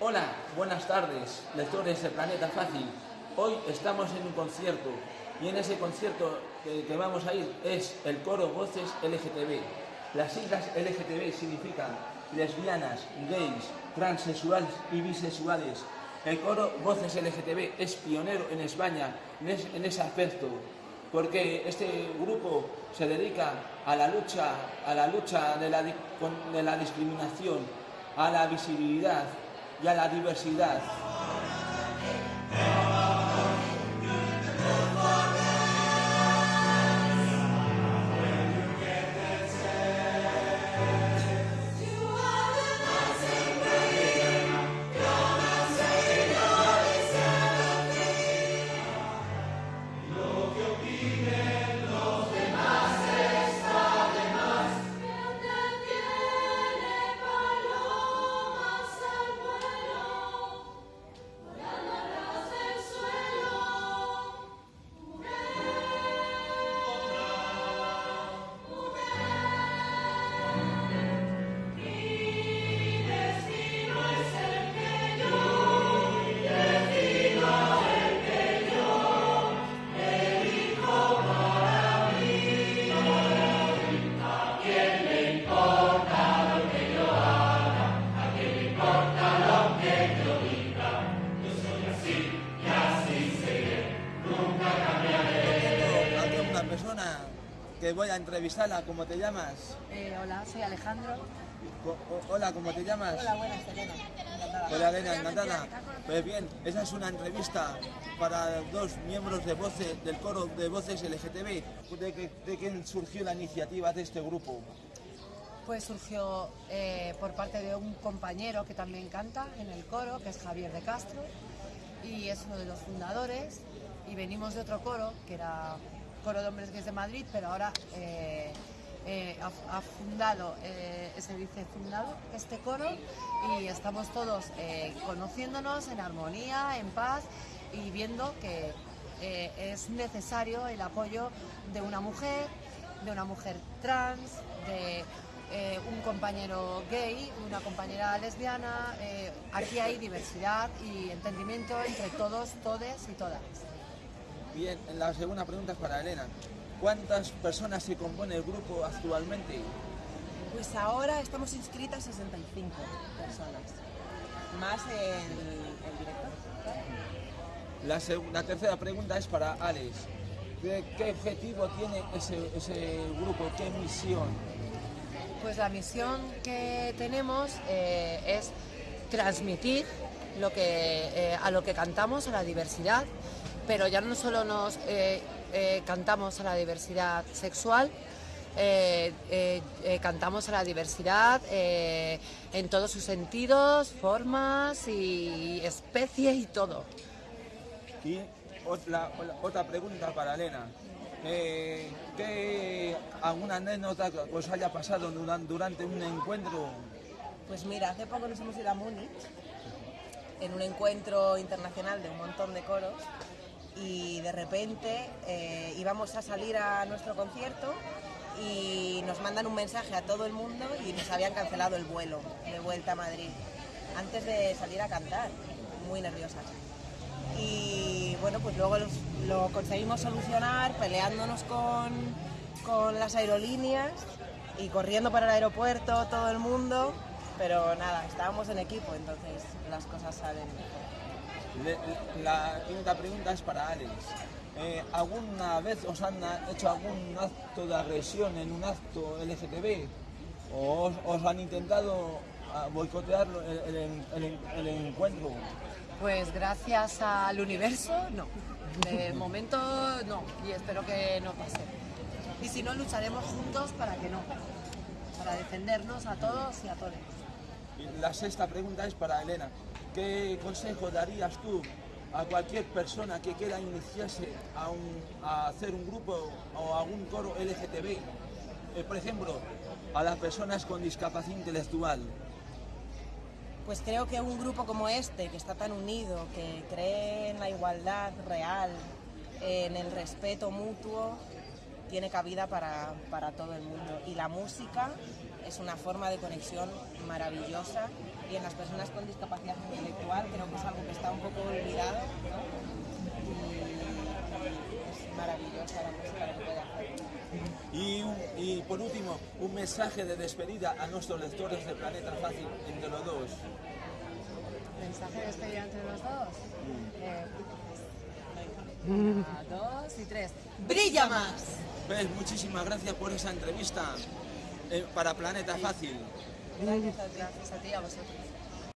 Hola, buenas tardes, lectores de Planeta Fácil. Hoy estamos en un concierto y en ese concierto que, vamos a ir es el coro Voces LGTB. Las siglas LGTB significan lesbianas, gays, transexuales y bisexuales. El coro Voces LGTB es pionero en España en, es- en ese aspecto, porque este grupo se dedica a la lucha, a la lucha de la, de la discriminación, a la visibilidad y a la diversidad. Persona que voy a entrevistarla, ¿cómo te llamas? Eh, hola, soy Alejandro. O- Hola, ¿cómo te llamas? Hola, buenas, Elena. Encantada. Hola, Elena, encantada. Pues bien, esa es una entrevista para dos miembros de voces, del coro de voces LGTB. ¿De, qué- de quién surgió la iniciativa de este grupo? Pues surgió eh, por parte de un compañero que también canta en el coro, que es Javier de Castro, y es uno de los fundadores. Y venimos de otro coro, que era Coro de Hombres Gays de Madrid, pero ahora eh, eh, ha, fundado, eh, se dice fundado, este coro, y estamos todos conociéndonos en armonía, en paz, y viendo que es necesario el apoyo de una mujer, de una mujer trans, de un compañero gay, una compañera lesbiana. aquí hay diversidad y entendimiento entre todos, todes y todas. Bien, la segunda pregunta es para Elena. ¿Cuántas personas se compone el grupo actualmente? Pues ahora estamos inscritas 65 personas, más el, el director. La, la tercera pregunta es para Alex. ¿Qué, qué objetivo tiene ese, ese grupo? ¿Qué misión? Pues la misión que tenemos eh, es transmitir lo que, eh, a lo que cantamos, a la diversidad, pero ya no solo nos eh, eh, cantamos a la diversidad sexual, eh, eh, eh, cantamos a la diversidad eh, en todos sus sentidos, formas y especie y todo. Y otra, otra pregunta para Elena. Eh, ¿Qué alguna anécdota que os haya pasado duran- durante un encuentro? Pues mira, hace poco nos hemos ido a Múnich en un encuentro internacional de un montón de coros y de repente eh, íbamos a salir a nuestro concierto y nos mandan un mensaje a todo el mundo y nos habían cancelado el vuelo de vuelta a Madrid antes de salir a cantar, muy nerviosas. Y bueno, pues luego lo conseguimos solucionar peleándonos con, con las aerolíneas y corriendo para el aeropuerto todo el mundo, pero nada, estábamos en equipo, entonces las cosas salen. La quinta pregunta es para Alex. Eh, ¿Alguna vez os han hecho algún acto de agresión en un acto LGTB? ¿O os, os han intentado ah, boicotear el, el- el- el encuentro? Pues gracias al universo, no. De momento no, y espero que no pase. Y si no, lucharemos juntos para que no, para defendernos a todos y a todas. Y la sexta pregunta es para Elena. ¿Qué consejo darías tú a cualquier persona que quiera iniciarse a, un- a hacer un grupo o a un coro LGTB? Eh, por ejemplo, a las personas con discapacidad intelectual. Pues creo que un grupo como este, que está tan unido, que cree en la igualdad real, en el respeto mutuo, tiene cabida para, para todo el mundo. Y la música es una forma de conexión maravillosa y en las personas con discapacidad intelectual es algo que está un poco olvidado, ¿no? Y es maravillosa la música que puede hacer. Y, un- y por último, un mensaje de despedida a nuestros lectores de Planeta Fácil entre los dos. Mensaje de despedida entre los dos. Eh, una, dos y tres. ¡Brilla más! Pues muchísimas gracias por esa entrevista eh, para Planeta Fácil. Gracias a ti. A vosotros.